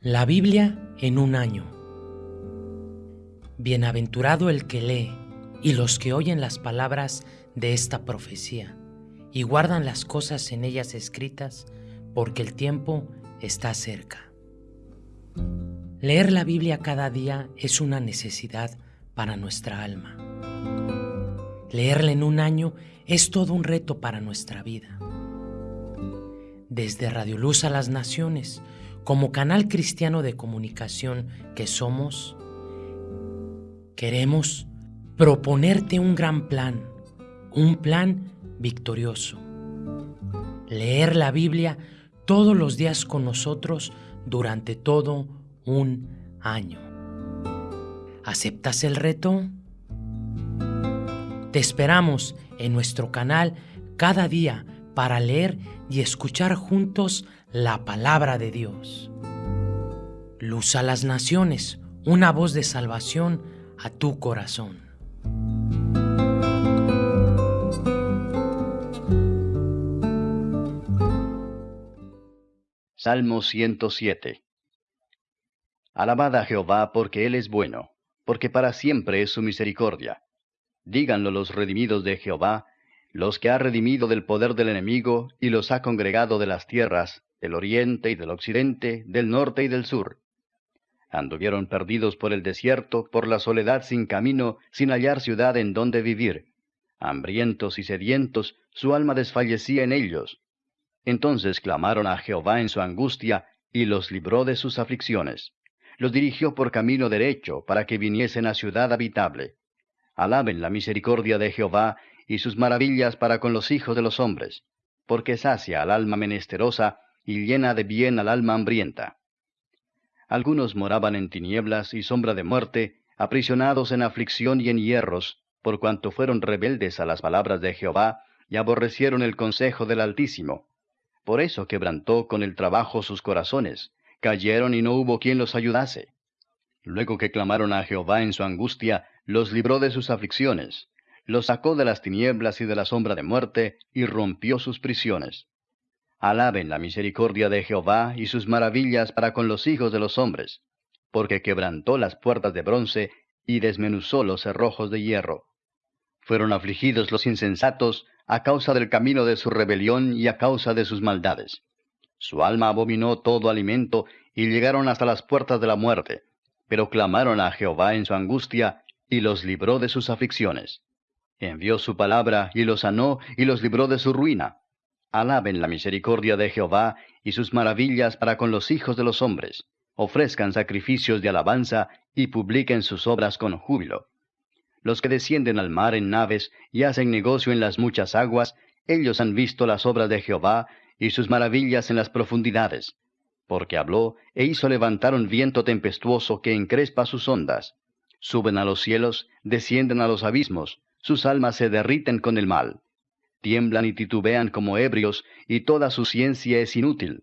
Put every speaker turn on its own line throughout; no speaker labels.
La Biblia en un año. Bienaventurado el que lee y los que oyen las palabras de esta profecía y guardan las cosas en ellas escritas, porque el tiempo está cerca. Leer la Biblia cada día es una necesidad para nuestra alma. Leerla en un año es todo un reto para nuestra vida. Desde Radio Luz a las Naciones, como canal cristiano de comunicación que somos, queremos proponerte un gran plan, un plan victorioso. Leer la Biblia todos los días con nosotros durante todo un año. ¿Aceptas el reto? Te esperamos en nuestro canal cada día para leer y escuchar juntos la palabra de Dios. Luz a las naciones, una voz de salvación a tu corazón.
Salmo 107 Alabad a Jehová porque Él es bueno, porque para siempre es su misericordia. Díganlo los redimidos de Jehová, los que ha redimido del poder del enemigo y los ha congregado de las tierras, del oriente y del occidente, del norte y del sur. Anduvieron perdidos por el desierto, por la soledad sin camino, sin hallar ciudad en donde vivir. Hambrientos y sedientos, su alma desfallecía en ellos. Entonces clamaron a Jehová en su angustia, y los libró de sus aflicciones. Los dirigió por camino derecho, para que viniesen a ciudad habitable. Alaben la misericordia de Jehová, y sus maravillas para con los hijos de los hombres, porque sacia al alma menesterosa y llena de bien al alma hambrienta. Algunos moraban en tinieblas y sombra de muerte, aprisionados en aflicción y en hierros, por cuanto fueron rebeldes a las palabras de Jehová y aborrecieron el consejo del Altísimo. Por eso quebrantó con el trabajo sus corazones, cayeron y no hubo quien los ayudase. Luego que clamaron a Jehová en su angustia, los libró de sus aflicciones, los sacó de las tinieblas y de la sombra de muerte, y rompió sus prisiones. Alaben la misericordia de Jehová y sus maravillas para con los hijos de los hombres, porque quebrantó las puertas de bronce y desmenuzó los cerrojos de hierro. Fueron afligidos los insensatos a causa del camino de su rebelión y a causa de sus maldades. Su alma abominó todo alimento y llegaron hasta las puertas de la muerte, pero clamaron a Jehová en su angustia y los libró de sus aflicciones. Envió su palabra y los sanó y los libró de su ruina. Alaben la misericordia de Jehová y sus maravillas para con los hijos de los hombres. Ofrezcan sacrificios de alabanza y publiquen sus obras con júbilo. Los que descienden al mar en naves y hacen negocio en las muchas aguas, ellos han visto las obras de Jehová y sus maravillas en las profundidades. Porque habló e hizo levantar un viento tempestuoso que encrespa sus ondas. Suben a los cielos, descienden a los abismos, sus almas se derriten con el mal. Tiemblan y titubean como ebrios, y toda su ciencia es inútil.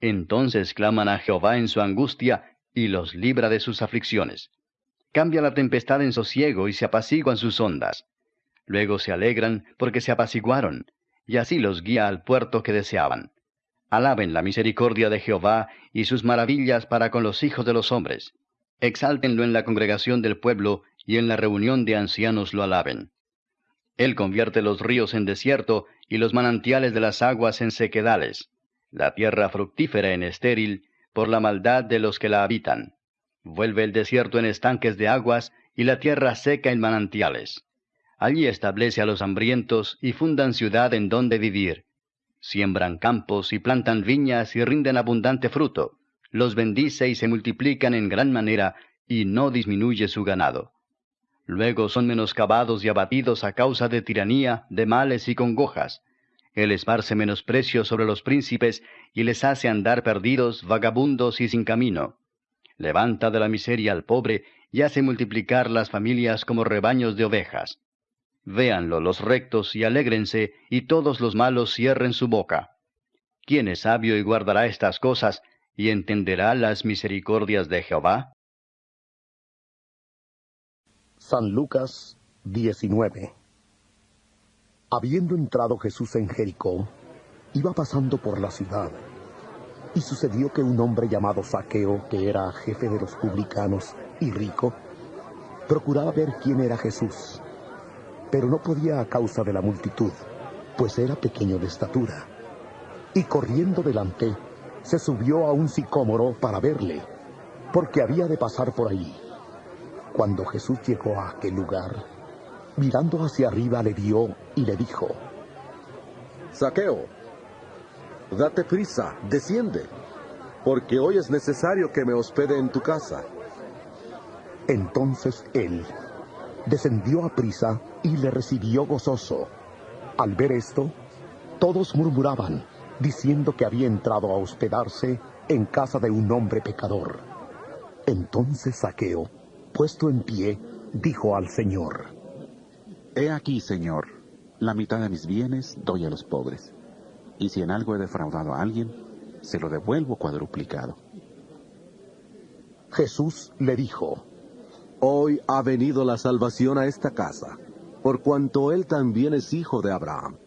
Entonces claman a Jehová en su angustia, y los libra de sus aflicciones. Cambia la tempestad en sosiego y se apaciguan sus ondas. Luego se alegran porque se apaciguaron, y así los guía al puerto que deseaban. Alaben la misericordia de Jehová y sus maravillas para con los hijos de los hombres. Exáltenlo en la congregación del pueblo y en la reunión de ancianos lo alaben. Él convierte los ríos en desierto y los manantiales de las aguas en sequedales, la tierra fructífera en estéril, por la maldad de los que la habitan. Vuelve el desierto en estanques de aguas y la tierra seca en manantiales. Allí establece a los hambrientos y fundan ciudad en donde vivir. Siembran campos y plantan viñas y rinden abundante fruto. Los bendice y se multiplican en gran manera y no disminuye su ganado. Luego son menoscabados y abatidos a causa de tiranía, de males y congojas. Él esparce menosprecio sobre los príncipes y les hace andar perdidos, vagabundos y sin camino. Levanta de la miseria al pobre y hace multiplicar las familias como rebaños de ovejas. Véanlo los rectos y alégrense, y todos los malos cierren su boca. ¿Quién es sabio y guardará estas cosas, y entenderá las misericordias de Jehová?
San Lucas 19 Habiendo entrado Jesús en Jericó, iba pasando por la ciudad. Y sucedió que un hombre llamado Saqueo, que era jefe de los publicanos y rico, procuraba ver quién era Jesús, pero no podía a causa de la multitud, pues era pequeño de estatura. Y corriendo delante, se subió a un sicómoro para verle, porque había de pasar por allí. Cuando Jesús llegó a aquel lugar, mirando hacia arriba le vio y le dijo,
Saqueo, date prisa, desciende, porque hoy es necesario que me hospede en tu casa.
Entonces él descendió a prisa y le recibió gozoso. Al ver esto, todos murmuraban, diciendo que había entrado a hospedarse en casa de un hombre pecador. Entonces Saqueo, puesto en pie, dijo al Señor,
He aquí, Señor, la mitad de mis bienes doy a los pobres, y si en algo he defraudado a alguien, se lo devuelvo cuadruplicado.
Jesús le dijo,
Hoy ha venido la salvación a esta casa, por cuanto él también es hijo de Abraham.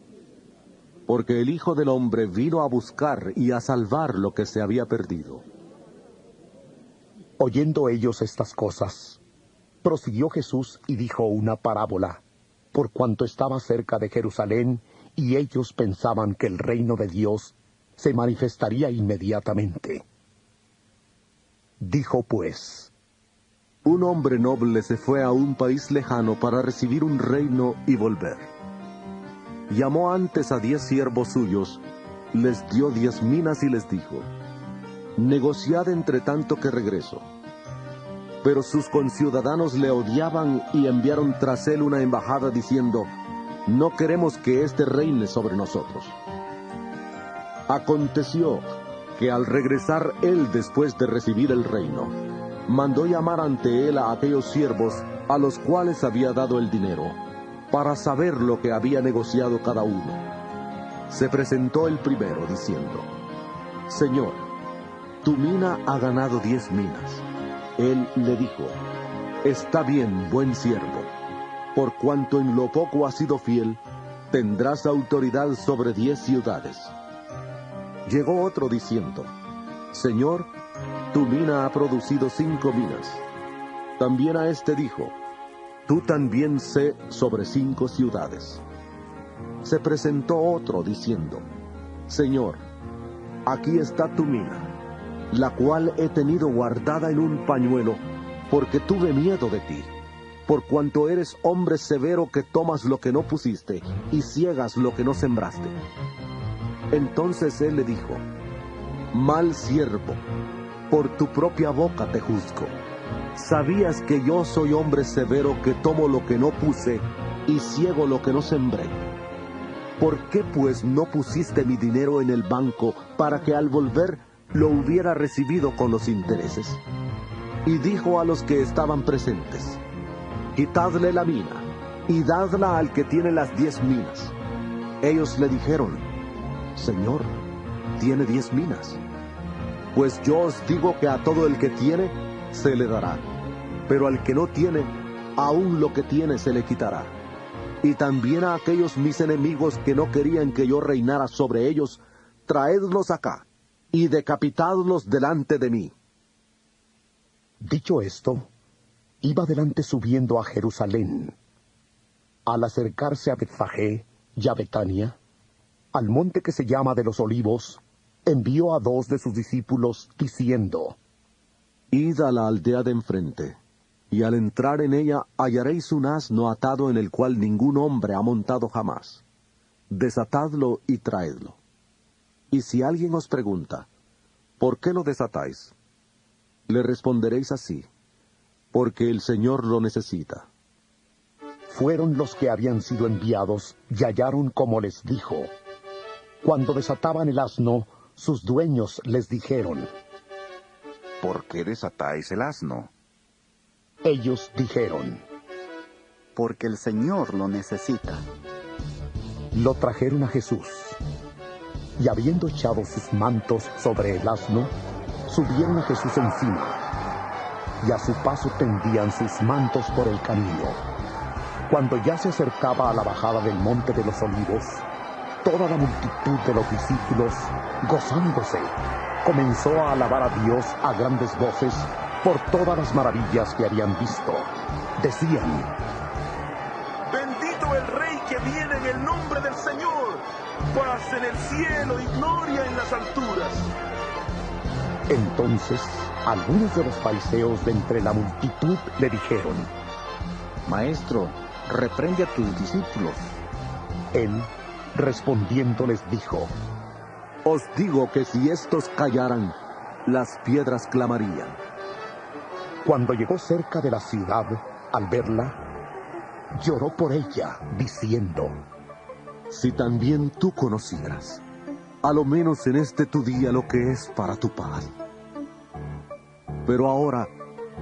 Porque el Hijo del Hombre vino a buscar y a salvar lo que se había perdido.
Oyendo ellos estas cosas, prosiguió Jesús y dijo una parábola, por cuanto estaba cerca de Jerusalén y ellos pensaban que el reino de Dios se manifestaría inmediatamente. Dijo pues,
Un hombre noble se fue a un país lejano para recibir un reino y volver. Llamó antes a diez siervos suyos, les dio diez minas y les dijo, Negociad entre tanto que regreso. Pero sus conciudadanos le odiaban y enviaron tras él una embajada diciendo, No queremos que éste reine sobre nosotros. Aconteció que al regresar él después de recibir el reino, mandó llamar ante él a aquellos siervos a los cuales había dado el dinero, para saber lo que había negociado cada uno. Se presentó el primero diciendo, Señor, tu mina ha ganado diez minas. Él le dijo, Está bien, buen siervo, por cuanto en lo poco has sido fiel, tendrás autoridad sobre diez ciudades. Llegó otro diciendo, Señor, tu mina ha producido cinco minas. También a este dijo, Tú también sé sobre cinco ciudades. Se presentó otro diciendo, Señor, aquí está tu mina, la cual he tenido guardada en un pañuelo, porque tuve miedo de ti, por cuanto eres hombre severo que tomas lo que no pusiste y ciegas lo que no sembraste. Entonces él le dijo, Mal siervo, por tu propia boca te juzgo. ¿Sabías que yo soy hombre severo que tomo lo que no puse y ciego lo que no sembré? ¿Por qué pues no pusiste mi dinero en el banco para que al volver lo hubiera recibido con los intereses? Y dijo a los que estaban presentes, Quitadle la mina y dadla al que tiene las diez minas. Ellos le dijeron, Señor, tiene diez minas. Pues yo os digo que a todo el que tiene, se le dará, pero al que no tiene, aún lo que tiene se le quitará. Y también a aquellos mis enemigos que no querían que yo reinara sobre ellos, traedlos acá y decapitadlos delante de mí.
Dicho esto, iba delante subiendo a Jerusalén. Al acercarse a Betfagé y Betania, al monte que se llama de los olivos, envió a dos de sus discípulos diciendo,
Id a la aldea de enfrente, y al entrar en ella hallaréis un asno atado en el cual ningún hombre ha montado jamás. Desatadlo y traedlo. Y si alguien os pregunta, ¿por qué lo desatáis? Le responderéis así, porque el Señor lo necesita.
Fueron los que habían sido enviados y hallaron como les dijo. Cuando desataban el asno, sus dueños les dijeron,
¿Por qué desatáis el asno?
Ellos dijeron,
Porque el Señor lo necesita.
Lo trajeron a Jesús. Y habiendo echado sus mantos sobre el asno, subieron a Jesús encima. Y a su paso tendían sus mantos por el camino. Cuando ya se acercaba a la bajada del monte de los olivos, toda la multitud de los discípulos, gozándose, comenzó a alabar a Dios a grandes voces por todas las maravillas que habían visto. Decían,
paz en el cielo y gloria en las alturas.
Entonces algunos de los fariseos de entre la multitud le dijeron,
Maestro, reprende a tus discípulos.
Él, respondiendo, les dijo,
Os digo que si estos callaran, las piedras clamarían.
Cuando llegó cerca de la ciudad, al verla, lloró por ella, diciendo,
Si también tú conocieras, a lo menos en este tu día lo que es para tu paz. Pero ahora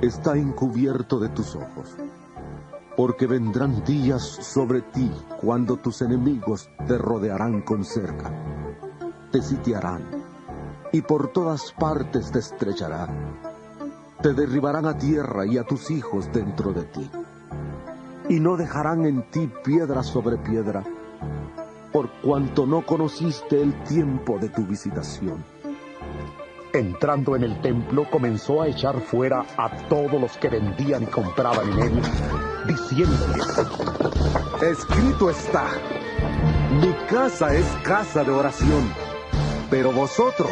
está encubierto de tus ojos, porque vendrán días sobre ti cuando tus enemigos te rodearán con cerca, te sitiarán y por todas partes te estrecharán, te derribarán a tierra y a tus hijos dentro de ti, y no dejarán en ti piedra sobre piedra, por cuanto no conociste el tiempo de tu visitación.
Entrando en el templo, comenzó a echar fuera a todos los que vendían y compraban en él, diciéndoles,
Escrito está, mi casa es casa de oración, pero vosotros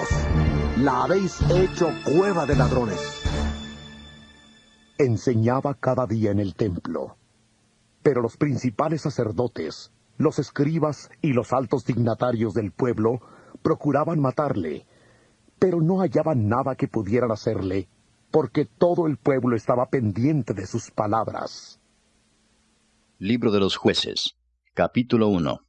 la habéis hecho cueva de ladrones.
enseñaba cada día en el templo. Pero los principales sacerdotes, los escribas y los altos dignatarios del pueblo procuraban matarle, pero no hallaban nada que pudieran hacerle, porque todo el pueblo estaba pendiente de sus palabras.
Libro de los jueces, capítulo 1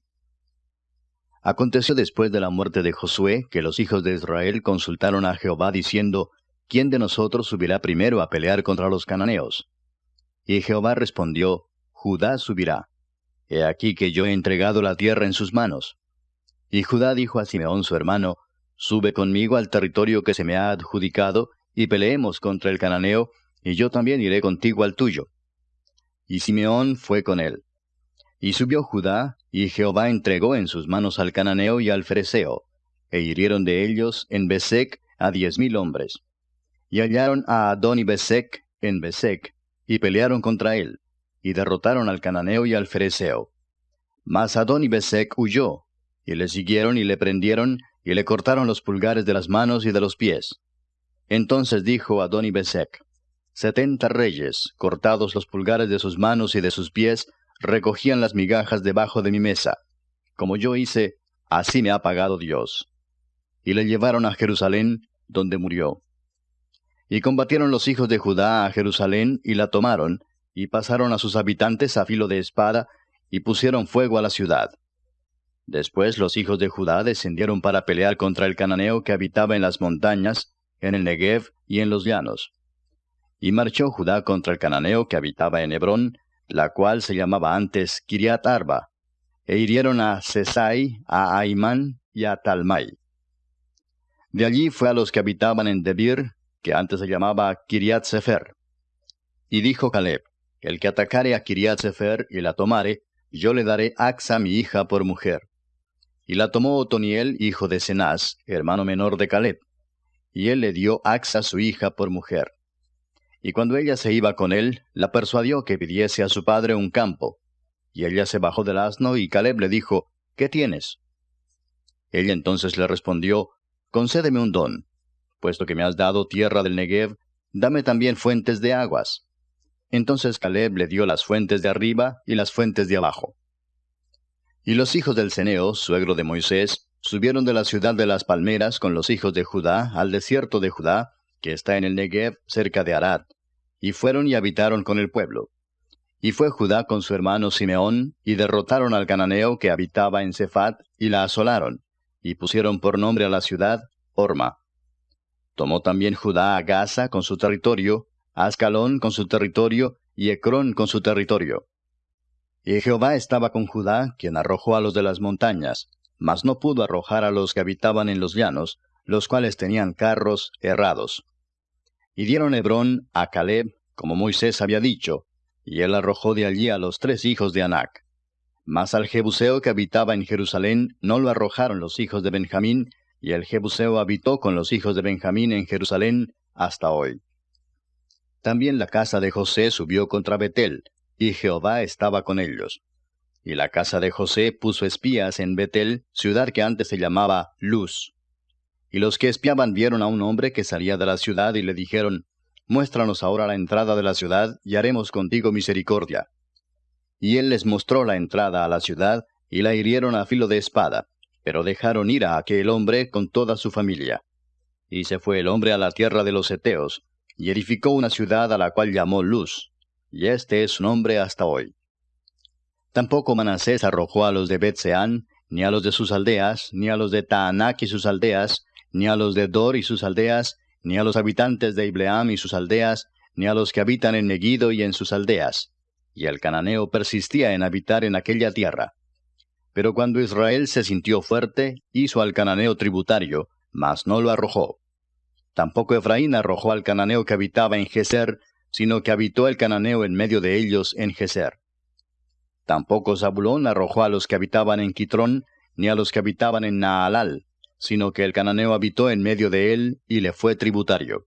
Aconteció después de la muerte de Josué que los hijos de Israel consultaron a Jehová diciendo, ¿quién de nosotros subirá primero a pelear contra los cananeos? Y Jehová respondió, Judá subirá. He aquí que yo he entregado la tierra en sus manos. Y Judá dijo a Simeón su hermano, Sube conmigo al territorio que se me ha adjudicado, y peleemos contra el cananeo, y yo también iré contigo al tuyo. Y Simeón fue con él. Y subió Judá, y Jehová entregó en sus manos al cananeo y al fereceo, e hirieron de ellos en Besec a diez mil hombres. Y hallaron a Adón y Besec en Besec, y pelearon contra él, y derrotaron al cananeo y al fereceo. Mas Adón y Besec huyó, y le siguieron y le prendieron, y le cortaron los pulgares de las manos y de los pies. Entonces dijo Adón y Besec, Setenta reyes, cortados los pulgares de sus manos y de sus pies, recogían las migajas debajo de mi mesa. Como yo hice, así me ha pagado Dios. Y le llevaron a Jerusalén, donde murió. Y combatieron los hijos de Judá a Jerusalén, y la tomaron, y pasaron a sus habitantes a filo de espada, y pusieron fuego a la ciudad. Después los hijos de Judá descendieron para pelear contra el cananeo que habitaba en las montañas, en el Negev y en los llanos. Y marchó Judá contra el cananeo que habitaba en Hebrón, la cual se llamaba antes Kiriat Arba, e hirieron a Sesai, a Aimán y a Talmai. De allí fue a los que habitaban en Debir, que antes se llamaba Kiriat Sefer. Y dijo Caleb, el que atacare a Kiriat Sefer y la tomare, yo le daré Axa mi hija por mujer. Y la tomó Otoniel, hijo de Cenaz, hermano menor de Caleb. Y él le dio Axa su hija por mujer. Y cuando ella se iba con él, la persuadió que pidiese a su padre un campo. Y ella se bajó del asno y Caleb le dijo, ¿Qué tienes? Ella entonces le respondió, Concédeme un don. Puesto que me has dado tierra del Negev, dame también fuentes de aguas. Entonces Caleb le dio las fuentes de arriba y las fuentes de abajo. Y los hijos del Ceneo, suegro de Moisés, subieron de la ciudad de las palmeras con los hijos de Judá al desierto de Judá, que está en el Negev cerca de Arad, y fueron y habitaron con el pueblo. Y fue Judá con su hermano Simeón, y derrotaron al cananeo que habitaba en Cefat, y la asolaron, y pusieron por nombre a la ciudad Orma. Tomó también Judá a Gaza con su territorio, Ascalón con su territorio, y Ecrón con su territorio. Y Jehová estaba con Judá, quien arrojó a los de las montañas, mas no pudo arrojar a los que habitaban en los llanos, los cuales tenían carros errados. Y dieron Hebrón a Caleb, como Moisés había dicho, y él arrojó de allí a los tres hijos de Anac. Mas al Jebuseo que habitaba en Jerusalén no lo arrojaron los hijos de Benjamín, y el Jebuseo habitó con los hijos de Benjamín en Jerusalén hasta hoy. También la casa de José subió contra Betel, y Jehová estaba con ellos. Y la casa de José puso espías en Betel, ciudad que antes se llamaba Luz. Y los que espiaban vieron a un hombre que salía de la ciudad y le dijeron, Muéstranos ahora la entrada de la ciudad, y haremos contigo misericordia. Y él les mostró la entrada a la ciudad, y la hirieron a filo de espada, pero dejaron ir a aquel hombre con toda su familia. Y se fue el hombre a la tierra de los Eteos, y edificó una ciudad a la cual llamó Luz, y este es su nombre hasta hoy. Tampoco Manasés arrojó a los de Betseán, ni a los de sus aldeas, ni a los de Taanac y sus aldeas, ni a los de Dor y sus aldeas, ni a los habitantes de Ibleam y sus aldeas, ni a los que habitan en Megiddo y en sus aldeas. Y el cananeo persistía en habitar en aquella tierra. Pero cuando Israel se sintió fuerte, hizo al cananeo tributario, mas no lo arrojó. Tampoco Efraín arrojó al cananeo que habitaba en Geser, sino que habitó el cananeo en medio de ellos en Geser. Tampoco Zabulón arrojó a los que habitaban en Quitrón, ni a los que habitaban en Naalal, sino que el cananeo habitó en medio de él y le fue tributario.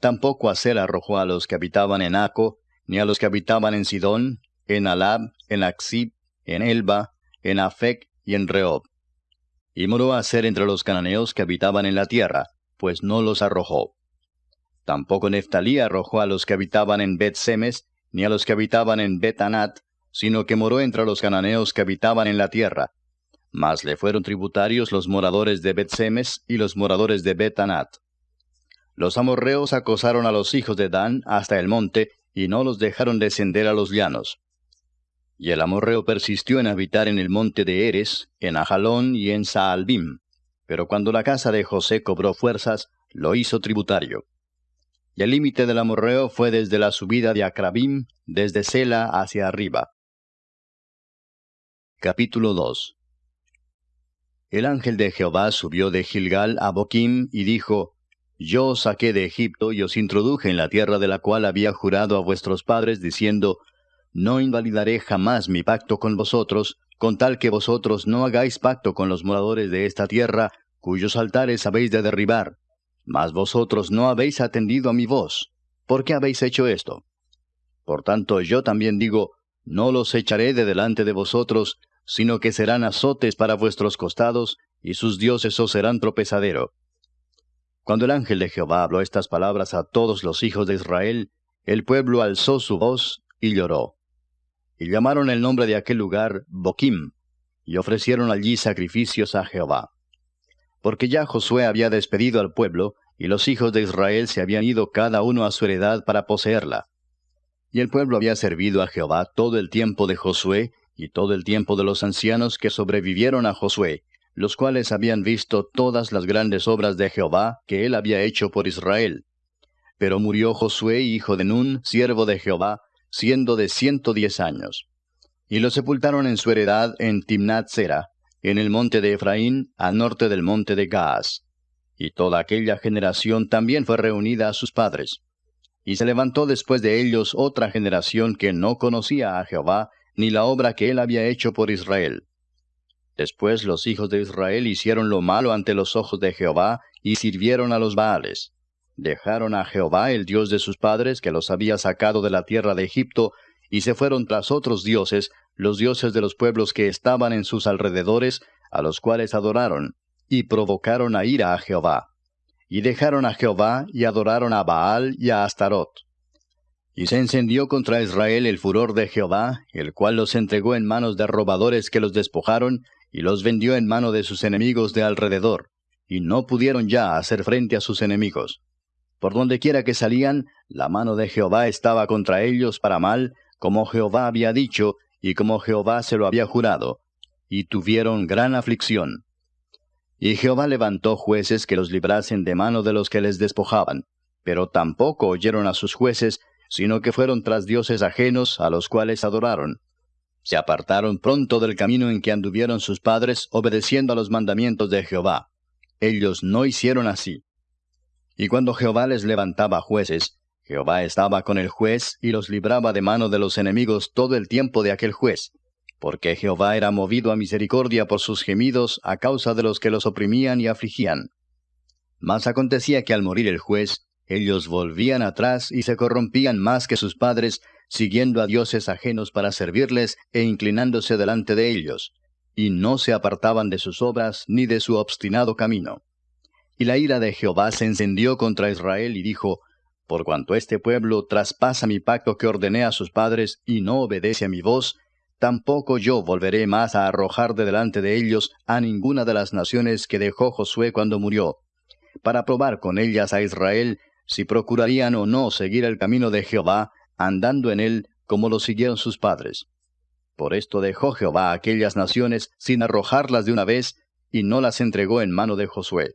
Tampoco Aser arrojó a los que habitaban en Aco, ni a los que habitaban en Sidón, en Alab, en Axib, en Elba, en Afec y en Rehob. Y moró Aser entre los cananeos que habitaban en la tierra, pues no los arrojó. Tampoco Neftalí arrojó a los que habitaban en Bet Semes, ni a los que habitaban en Bet Anat, sino que moró entre los cananeos que habitaban en la tierra. Mas le fueron tributarios los moradores de Bet Semes y los moradores de Bet Anat. Los amorreos acosaron a los hijos de Dan hasta el monte, y no los dejaron descender a los llanos. Y el amorreo persistió en habitar en el monte de Eres, en Ajalón y en Saalbim. Pero cuando la casa de José cobró fuerzas, lo hizo tributario. Y el límite del amorreo fue desde la subida de Acrabim, desde Sela hacia arriba. Capítulo 2 El ángel de Jehová subió de Gilgal a Boquim y dijo, Yo os saqué de Egipto y os introduje en la tierra de la cual había jurado a vuestros padres, diciendo, No invalidaré jamás mi pacto con vosotros, con tal que vosotros no hagáis pacto con los moradores de esta tierra, cuyos altares habéis de derribar, mas vosotros no habéis atendido a mi voz. ¿Por qué habéis hecho esto? Por tanto yo también digo, no los echaré de delante de vosotros, sino que serán azotes para vuestros costados, y sus dioses os serán tropezadero. Cuando el ángel de Jehová habló estas palabras a todos los hijos de Israel, el pueblo alzó su voz y lloró. Y llamaron el nombre de aquel lugar Boquim, y ofrecieron allí sacrificios a Jehová porque ya Josué había despedido al pueblo, y los hijos de Israel se habían ido cada uno a su heredad para poseerla. Y el pueblo había servido a Jehová todo el tiempo de Josué, y todo el tiempo de los ancianos que sobrevivieron a Josué, los cuales habían visto todas las grandes obras de Jehová que él había hecho por Israel. Pero murió Josué, hijo de Nun, siervo de Jehová, siendo de ciento diez años. Y lo sepultaron en su heredad en Timnat Sera, en el monte de Efraín, al norte del monte de Gaas. Y toda aquella generación también fue reunida a sus padres. Y se levantó después de ellos otra generación que no conocía a Jehová, ni la obra que él había hecho por Israel. Después los hijos de Israel hicieron lo malo ante los ojos de Jehová, y sirvieron a los Baales. Dejaron a Jehová, el Dios de sus padres, que los había sacado de la tierra de Egipto, y se fueron tras otros dioses, los dioses de los pueblos que estaban en sus alrededores, a los cuales adoraron, y provocaron a ira a Jehová. Y dejaron a Jehová, y adoraron a Baal y a Astarot. Y se encendió contra Israel el furor de Jehová, el cual los entregó en manos de robadores que los despojaron, y los vendió en mano de sus enemigos de alrededor, y no pudieron ya hacer frente a sus enemigos. Por donde quiera que salían, la mano de Jehová estaba contra ellos para mal, como Jehová había dicho, y como Jehová se lo había jurado, y tuvieron gran aflicción. Y Jehová levantó jueces que los librasen de mano de los que les despojaban, pero tampoco oyeron a sus jueces, sino que fueron tras dioses ajenos a los cuales adoraron. Se apartaron pronto del camino en que anduvieron sus padres, obedeciendo a los mandamientos de Jehová. Ellos no hicieron así. Y cuando Jehová les levantaba jueces, Jehová estaba con el juez y los libraba de mano de los enemigos todo el tiempo de aquel juez. porque Jehová era movido a misericordia por sus gemidos a causa de los que los oprimían y afligían. Mas acontecía que al morir el juez, ellos volvían atrás y se corrompían más que sus padres, siguiendo a dioses ajenos para servirles e inclinándose delante de ellos, y no se apartaban de sus obras ni de su obstinado camino. Y la ira de Jehová se encendió contra Israel y dijo, Por cuanto este pueblo traspasa mi pacto que ordené a sus padres y no obedece a mi voz, tampoco yo volveré más a arrojar de delante de ellos a ninguna de las naciones que dejó Josué cuando murió, para probar con ellas a Israel si procurarían o no seguir el camino de Jehová, andando en él como lo siguieron sus padres. Por esto dejó Jehová aquellas naciones sin arrojarlas de una vez, y no las entregó en mano de Josué.